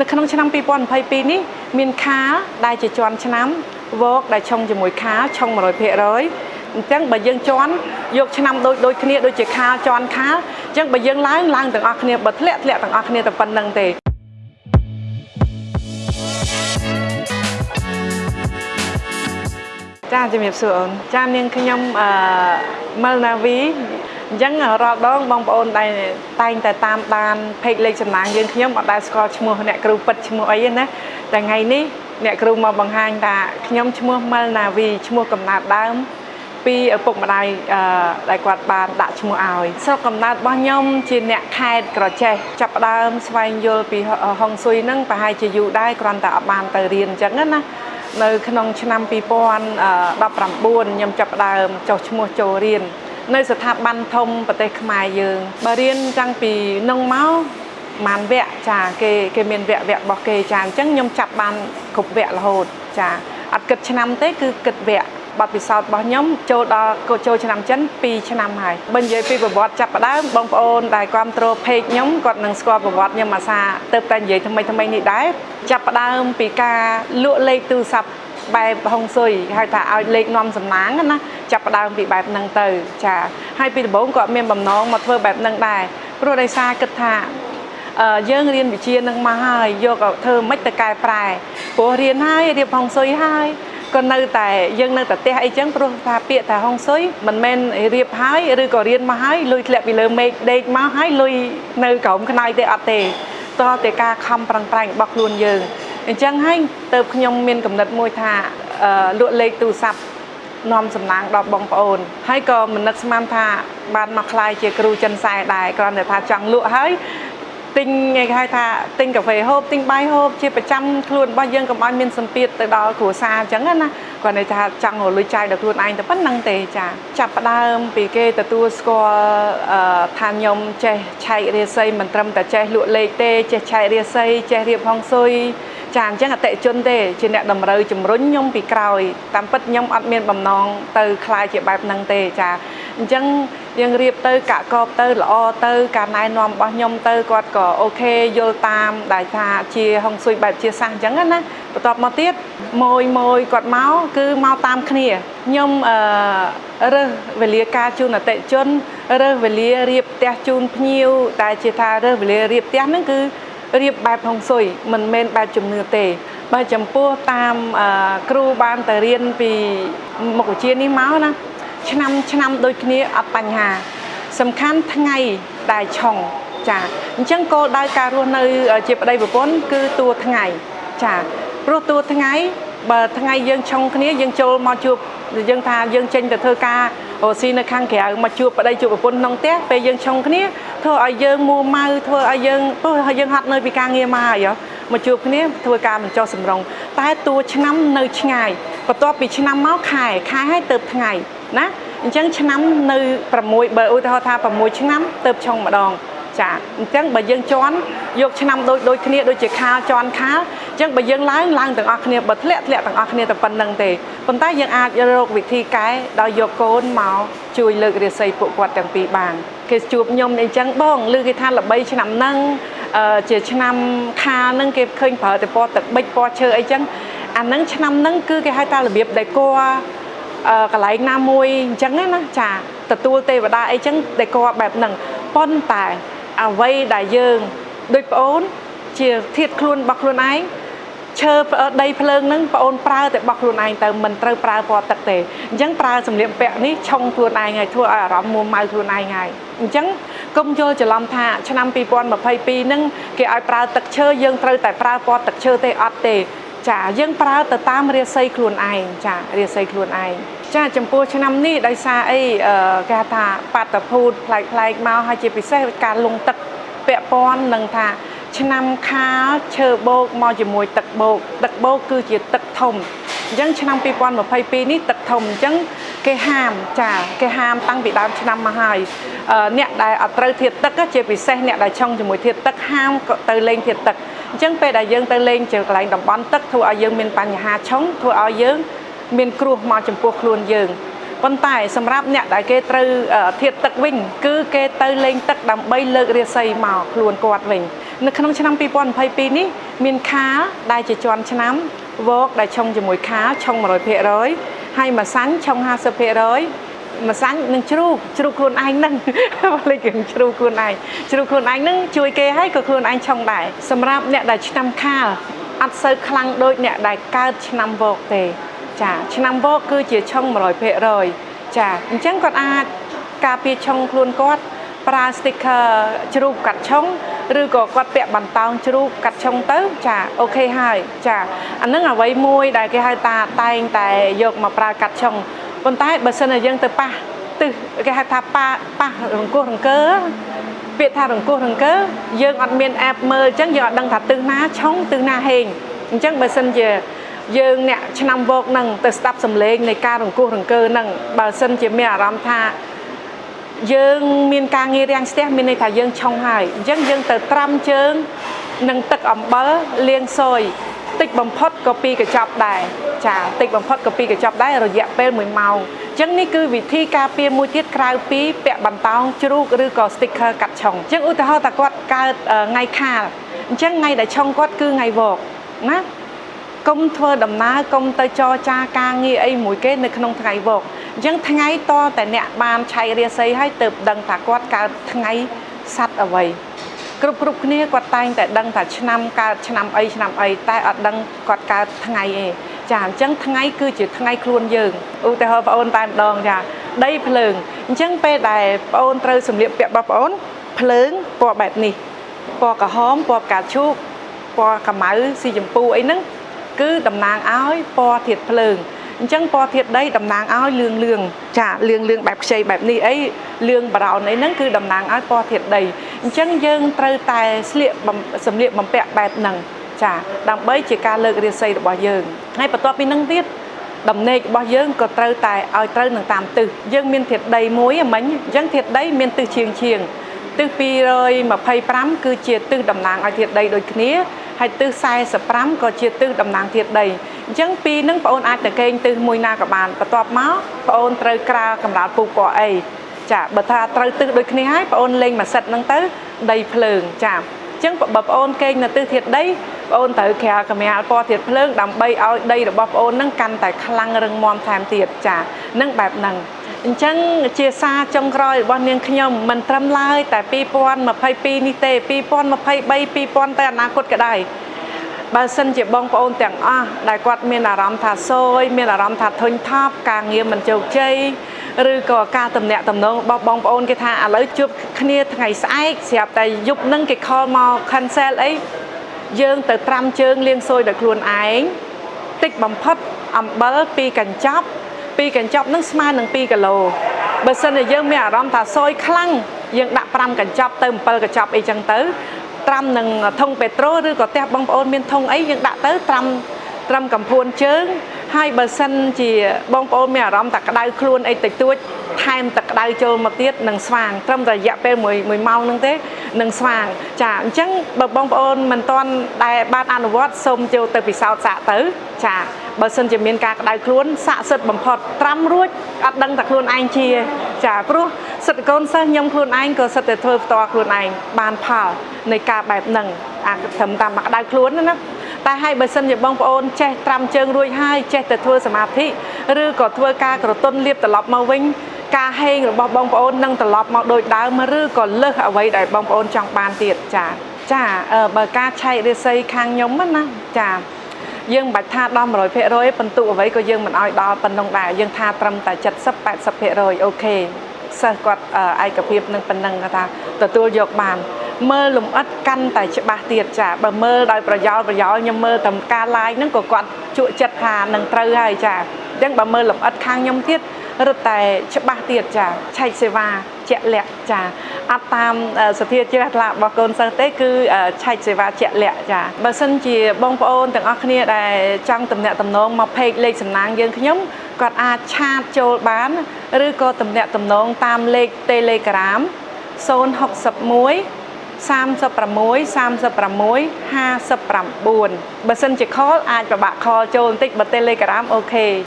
នៅក្នុងឆ្នាំ2022នេះមានខាលដែលជាជាន់ឆ្នាំវកដែលឆុងជាមួយខាលឆុង100%អញ្ចឹងបើយើងជន់យកឆ្នាំដូចដូចគ្នាដូចជាខាលជន់ខាលអញ្ចឹងបើយើងឡើងឡើងទាំងអស់គ្នាបើធ្លាក់ធ្លាក់ទាំងអស់គ្នាតែប៉ុណ្្នឹងទេចាជំរាបសួរអូនចានាងខ្ញុំអឺម៉លណាវី អញ្ចឹងរាល់ដងបងប្អូនតែតែងតែតាមបានពេកលេខចំណាំងយើងខ្ញុំអត់ដែលស្គាល់ឈ្មោះអ្នកគ្រូពិតឈ្មោះអីណាតែថ្ងៃនេះអ្នកគ្រូមកបង្ហាញថាខ្ញុំឈ្មោះមិលណាវីឈ្មោះកំណើតដើមពីឪពុកម្ដាយដែលគាត់បានដាក់ឈ្មោះឲ្យស្រុកកំណើតរបស់ខ្ញុំជាអ្នកខេត្តក្រចេះចាប់ដើមស្វែងយល់ពីហុងស៊ុយហ្នឹងប្រហែលជាយូរដែរគ្រាន់តែអត់បានទៅរៀនអញ្ចឹងណានៅក្នុងឆ្នាំ2019ខ្ញុំចាប់ដើមចុះឈ្មោះចូលរៀន នៅស្ថាប័នធំប្រទេសខ្មែរយើងបើរៀនតាំងពីនឹងមកបានវគ្គចាគេគេមានវគ្គវគ្គរបស់គេចាអញ្ចឹងខ្ញុំចាប់បានគ្រប់វគ្គរហូតចាអត់គិតឆ្នាំទេគឺគិតវគ្គបទពិសោធន៍របស់ខ្ញុំចូលដល់ចូលឆ្នាំចិន2ឆ្នាំហើយបើនិយាយពីប្រវត្តិចាប់ផ្ដើមបងប្អូនដែលគ្រប់គ្រង page ខ្ញុំគាត់នឹងស្គាល់ប្រវត្តិខ្ញុំអាសាទៅតែនិយាយថ្មីថ្មីនេះដែរចាប់ផ្ដើមពីការលក់លេខទូរស័ព្ទ បែបហុងស៊ុយហៅថាឲ្យលេខនាំសំណាងណាចាប់ផ្ដើមពីបែបហ្នឹងទៅ ចាហើយពីដំបូងគាត់មានបំណងមកធ្វើបែបហ្នឹងដែរព្រោះដោយសារគិតថាយើងរៀនវិជានឹងមកហើយយកធ្វើមិនទៅកែប្រែព្រោះរៀនហើយរៀបហុងស៊ុយហើយក៏នៅតែយើងនៅតែផ្ទះអីចឹងព្រោះថាពាក្យថាហុងស៊ុយមិនមែនរៀបហើយឬក៏រៀនមកហើយលុយធ្លាក់ពីលើមេឃដេកមកហើយលុយនៅក្រោមខ្នើយទេអត់ទេតើតែការខំប្រឹងប្រែងរបស់ខ្លួនយើង អញ្ចឹងហើយទៅខ្ញុំមានកំណត់មួយថាលក់លេខទូរស័ព្ទនាំសំណាងដល់បងប្អូន ហើយក៏មិននឹកស្មានថាបានមកខ្លាយជាគ្រូចិនសែដែរគ្រាន់តែថាចង់លក់ហើយទិញគេហៅថាទិញកាហ្វេហូបទិញបាយហូបជាប្រចាំខ្លួនរបស់យើងកុំឲ្យមានសម្ពាធទៅដល់គ្រួសារអញ្ចឹងណាគាត់ន័យថាចង់រលួយចាយដល់ខ្លួនឯងតែប៉ុណ្្នឹងទេចាចាប់ផ្ដើមពីគេទទួលស្គាល់ថាខ្ញុំចេះឆែករាសីមិនត្រឹមតែចេះលក់លេខទេចេះឆែករាសីចេះរៀបហងស៊ុយ ចាអញ្ចឹងអតិជនទេជាអ្នកតម្រូវជំរុញខ្ញុំពីក្រោយតាមពិតខ្ញុំអត់មានបំណងទៅคลายជាបែបហ្នឹងទេចាអញ្ចឹងយើងរៀបទៅកាក់កបទៅល្អទៅការណែនាំរបស់ខ្ញុំទៅគាត់ក៏អូខេយល់តាមដែលថាជាហុងស៊ុយបែបជាសាសអញ្ចឹងណាបន្ទាប់មកទៀតម៉ួយម៉ួយគាត់មកគឺមកតាមគ្នាខ្ញុំអឺរើសវេលាការជូនអតិជនរើសវេលារៀបផ្ទះជូនភ្ញៀវដែលជាថារើសវេលារៀបផ្ទះហ្នឹងគឺ រៀបបែបហុងស៊ុយមិនមែនបែបជំនឿទេបើចំពោះតាមគ្រូបានទៅរៀនពីមុខវិជ្ជានេះមកណាឆ្នាំឆ្នាំដូចគ្នាអត់បញ្ហា សំខាន់ថ្ងៃដែលឆុងចាអញ្ចឹងគោលដៅការរស់នៅ ជាប្តីប្រពន្ធគឺតួថ្ងៃចាព្រោះតួថ្ងៃ បើថ្ងៃយើងឆុងគ្នាយើងចូលមកជួបយើងថាយើងចេញទៅធ្វើការអូស៊ីនៅខាងក្រៅមកជួបប្តីជួបប្រពន្ធក្នុងផ្ទះពេលយើងឆុងគ្នាធ្វើឲ្យយើងមួម៉ៅធ្វើឲ្យយើងព្រោះឲ្យយើងហត់នៅពីការងារមកហើយមកជួបគ្នាធ្វើការបញ្ចុះសម្រងតែតួឆ្នាំនៅឆ្ងាយបន្ទាប់ពីឆ្នាំមកខែខែឲ្យទៅថ្ងៃណាអញ្ចឹងឆ្នាំនៅ6បើឧទាហរណ៍ថា6ឆ្នាំទៅឆុងម្ដងចាអញ្ចឹងបើយើងជន់យកឆ្នាំដូចដូចគ្នាដូចជាខាលជន់ខាល អញ្ចឹងបើយើងឡើងឡើងទាំងអស់គ្នាបើធ្លាក់ធ្លាក់ទាំងអស់គ្នាតែប៉ុណ្្នឹងទេប៉ុន្តែយើងអាចរកវិធីកែដោយយកកូនមកជួយលើករាសីពួកគាត់ទាំងពីរបានគេជួបខ្ញុំអញ្ចឹងបងឮគេថាល្បីឆ្នាំហ្នឹងជាឆ្នាំខាលហ្នឹងគេឃើញប្រើតែពណ៌ទឹកប៊ិចពណ៌ឈើអីចឹងអាហ្នឹងឆ្នាំហ្នឹងគឺគេហៅថារបៀបដែលគួរកន្លែងណាមួយអញ្ចឹងណាចាទទួលទេវតាអីចឹងដែលគាត់បែបហ្នឹងប៉ុន្តែអ្វីដែលយើងដូចប្អូន ជាធៀបខ្លួនរបស់ខ្លួនឯងឈើដីភ្លើងហ្នឹងបងអូនប្រើតែរបស់ខ្លួនឯងទៅមិនត្រូវប្រើពណ៌ទឹកទេអញ្ចឹងប្រើសម្លៀកបំពាក់នេះឆុងខ្លួនឯងហើយធ្វើឲ្យអារម្មណ៍មួម៉ៅខ្លួនឯងហើយអញ្ចឹងកុំយល់ច្រឡំថាឆ្នាំ2022ហ្នឹងគេឲ្យប្រើទឹកឈើយើងត្រូវតែប្រើពណ៌ទឹកឈើទេអត់ទេ ចាយើងប្រើទៅតាមរាសីខ្លួនឯងចារាសីខ្លួនឯងចាចំពោះឆ្នាំនេះដោយសារអីគេថាបាតុភូតប្លែកប្លែកមកហើយជាពិសេសការលងទឹកពាក់ព័ន្ធនឹងថា ឆ្នាំខាលឈើបោកមកជាមួយទឹកបោកទឹកបោកគឺជាទឹកធំអញ្ចឹងឆ្នាំ2022នេះទឹកធំអញ្ចឹងគេហាមចាគេហាមតាំងពីដើមឆ្នាំមកហើយអ្នកដែលអត់ត្រូវធៀបទឹកជាពិសេសអ្នកដែលឆុងជាមួយធៀបទឹកហាមទៅលេងធៀបទឹកអញ្ចឹងពេលដែលយើងទៅលេងជើកន្លែងតំបន់ទឹកធ្វើឲ្យយើងមានបញ្ហាឆុងធ្វើឲ្យយើងមានគ្រោះមកចំពោះខ្លួនយើងប៉ុន្តែសម្រាប់អ្នកដែលគេត្រូវធៀបទឹកវិញ គឺគេទៅលេងទឹកដើម្បីលើករាសីមកខ្លួនគាត់វិញអ នៅក្នុងឆ្នាំ2022នេះមានខាលដែលជាជាន់ឆ្នាំវកដែលឆុងជាមួយខាលឆុង100%ហើយម្សាញ់ឆុង50%ម្សាញ់នឹងជ្រូកជ្រូកខ្លួនឯងហ្នឹងលេខគជ្រូកខ្លួនឯងជ្រូកខ្លួនឯងហ្នឹងជួយគេហើយក៏ខ្លួនឯងឆុងដែរសម្រាប់អ្នកដែលឆ្នាំខាលអត់សូវខ្លាំងដូចអ្នកដែលកើតឆ្នាំវកទេ ចាឆ្នាំវកគឺជាឆុង100%ចាអញ្ចឹងគាត់អាចការពារឆុងខ្លួនគាត់ប្រើ sticker ជ្រូកកាត់ឆុង ឬក៏គាត់ពាក់បន្តោងជ្រូកកាត់ឆុងទៅចាអូខេហើយចាអានឹងអ្វីមួយដែលគេហៅថាតែងតែយកមកប្រើកាត់ឆុងប៉ុន្តែបើសិនជាយើងទៅប៉ះទិសគេហៅថាប៉ះប៉ះរង្គោះរង្គើពាក្យថារង្គោះរង្គើយើងអត់មានអេបមើលអញ្ចឹងយើងអត់ដឹងថាទិសណាឆុងទិសណាហេងអញ្ចឹងបើសិនជាយើងអ្នកឆ្នាំវោកនឹងទៅស្ដាប់សំឡេងនៃការរង្គោះរង្គើនឹងបើសិនជាមានអារម្មណ៍ថា យើងមានការងាររាំងស្ទះមានន័យថាយើងឆុងហើយអញ្ចឹងយើងទៅត្រាំជើងនឹងទឹកអំបិលលាងសយតិចបំផុតក៏ពីកញ្ចប់ដែរចាតិចបំផុតក៏ពីកញ្ចប់ដែររយៈពេល1ម៉ោងអញ្ចឹងនេះគឺវិធីការពារមួយទៀតក្រៅពីពាក់បន្តោងជ្រូកឬក៏ sticker កាត់ឆុងអញ្ចឹងឧទាហរណ៍ថាគាត់កើតថ្ងៃខាលអញ្ចឹងថ្ងៃដែលឆុងគាត់គឺថ្ងៃវកណា កុំធ្វើដំណើរកុំទៅចរចាការងារអីមួយគេនៅក្នុងថ្ងៃវកអញ្ចឹងថ្ងៃតតែអ្នកបានឆៃរាសីឲ្យទៅដឹងថាគាត់កើតថ្ងៃសัตว์អ្វីគ្រប់គ្រប់គ្នាគាត់តែងតែដឹងថាឆ្នាំកើតឆ្នាំអីឆ្នាំអីតែអត់ដឹងគាត់កើតថ្ងៃឯងចាអញ្ចឹងថ្ងៃគឺជាថ្ងៃខ្លួនយើងឧទាហរណ៍បងអូនតែម្ដងចាដីភ្លើងអញ្ចឹងពេលដែលបងអូនត្រូវសម្លៀកពាក់របស់បងអូនភ្លើងពណ៌បែបនេះពណ៌ក្រហមពណ៌ផ្កាឈូកពណ៌ខ្មៅស៊ីជម្ពូអីហ្នឹង គឺតំណាងឲ្យពណ៌ធាតុភ្លើងអញ្ចឹងពណ៌ធាតុដីតំណាងឲ្យលឿងលឿងចាលឿងលឿងបែបខ្ចីបែបនេះអីលឿងបារោនអីហ្នឹងគឺតំណាងឲ្យពណ៌ធាតុដីអញ្ចឹងយើងត្រូវតែស្លៀកសម្លៀកបំពាក់បែបហ្នឹងចាដើម្បីជាការលើករាសីរបស់យើងហើយបន្ទាប់ពីហ្នឹងទៀតដំណេករបស់យើងក៏ត្រូវតែឲ្យត្រូវនឹងតាមទិសយើងមានធាតុដីមួយហ្មិញអញ្ចឹងធាតុដីមានទិសជាងជាងទិស225គឺជាទិសតំណាងឲ្យធាតុដីដូចគ្នា ហើយទិស45ក៏ជាទិសតំណាងធាតុដីអញ្ចឹងពីរនឹងបងអូនអាចទៅកេងទិសមួយណាក៏បានបន្ទាប់មកបងអូនត្រូវក្រាលកម្រាលពូពណ៌អីចាបើថាត្រូវទិសដូចគ្នាហើយបងអូនលេងមួយសិតហ្នឹងទៅដីភ្លើងចាអញ្ចឹងបើបងអូនកេងនៅទិសធាតុដីបងអូនត្រូវក្រាលកម្រាលពណ៌ធាតុភ្លើងដើម្បីឲ្យដីរបស់បងអូនហ្នឹងកាន់តែខ្លាំងរឹងមាំថែមទៀតចានឹងបែបហ្នឹង អញ្ចឹងជាសារចុងក្រោយរបស់នាងខ្ញុំមិនត្រឹមឡើយតែ2022នេះទេ2023 2000ទៅអនាគតក៏ដែរបើសិនជាបងប្អូនទាំងអស់ដែលគាត់មានអារម្មណ៍ថាសោយមានអារម្មណ៍ថាធុញថប់ការងារមិនជោគជ័យឬក៏ការតំណាក់តំណងរបស់បងប្អូនគេថាឥឡូវជួបគ្នាថ្ងៃស្អែកស្រាប់តែយប់នឹងគេ call មក cancel អីយើងទៅត្រាំជើងលាងសួយដោយខ្លួនឯងតិចបំផុតអំបិលពីកញ្ចប់ ពីកញ្ចប់នឹងស្មើនឹង2គីឡូបើសិនជាយើងមានអារម្មណ៍ថាសោយខ្លាំងយើងដាក់5កញ្ចប់ទៅ7កញ្ចប់អីចឹងទៅត្រាំនឹងធុងពេត្រូឬក៏ផ្ទះបងប្អូនមានធុងអីយើងដាក់ទៅត្រាំត្រាំកំភួនជើងហើយបើសិនជាបងប្អូនមានអារម្មណ៍ថាក្តៅខ្លួនអីតិចតួចថែមទឹកក្តៅចូលមកទៀតនឹងស្វាងត្រឹមតែរយៈពេល1 1ម៉ោងហ្នឹងទេនឹងស្វាងចាអញ្ចឹងបើបងប្អូនមិនទាន់ដែលបានអនុវត្តសូមចូលទៅពិសោធន៍សាកទៅចា បើសិនជាមានការក្តៅខ្លួនសាកសិទ្ធបំផុតត្រាំរួចអត់ដឹងតែខ្លួនឯងជា ចាព្រោះសិទ្ធិកូនសិស្សខ្ញុំខ្លួនឯងក៏សិទ្ធិតែធ្វើផ្ទាល់ខ្លួនឯងបានផលនៃការបែបហ្នឹងអាត្រឹមតាមក្តៅខ្លួនណាតែឲ្យបើសិនជាបងប្អូនចេះត្រាំជើងរួចហើយចេះតែធ្វើសមាធិឬក៏ធ្វើការក្រទុនលៀបត្រឡប់មកវិញការហេងរបស់បងប្អូននឹងត្រឡប់មកដូចដើមឬក៏លើសអ្វីដែលបងប្អូនចង់បានទៀតចាចាបើការឆែករិស័យខាងខ្ញុំណាចា យើងមិនបាច់ថាដល់100%បន្ទុកអ្វីក៏យើងមិនឲ្យដល់ប៉ុណ្ណឹងដែរយើងថាត្រឹមតែ70 80%អូខេសិស្សគាត់ឯកភាពនឹងប៉ុណ្ណឹងថាទទួលយកបាន មើលលំអិតកាន់តែច្បាស់ទៀតចាបើមើលដោយប្រយោលប្រយោលខ្ញុំមើលតែការ live ហ្នឹងក៏គាត់ជក់ចិត្តថានឹងត្រូវហើយចាអញ្ចឹងបើមើលលំអិតខាងខ្ញុំទៀតរឹតតែច្បាស់ទៀតចាឆែកសេវា ជាក់លាក់ចាអត់តាមសធាជ្រះថ្លារបស់កូនសិស្សទេគឺឆែកសេវាជាក់លាក់ចាបើសិនជាបងប្អូនទាំងអស់គ្នាដែលចង់តំណាក់តំណងមក page លេខសំណាងយើងខ្ញុំគាត់អាចឆាតចូលបានឬក៏តំណាក់តំណងតាមលេខ Telegram 061 36 36 59បើសិនជា call អាចប្របាក់ call ចូលបន្តិចបើ Telegram អូខេ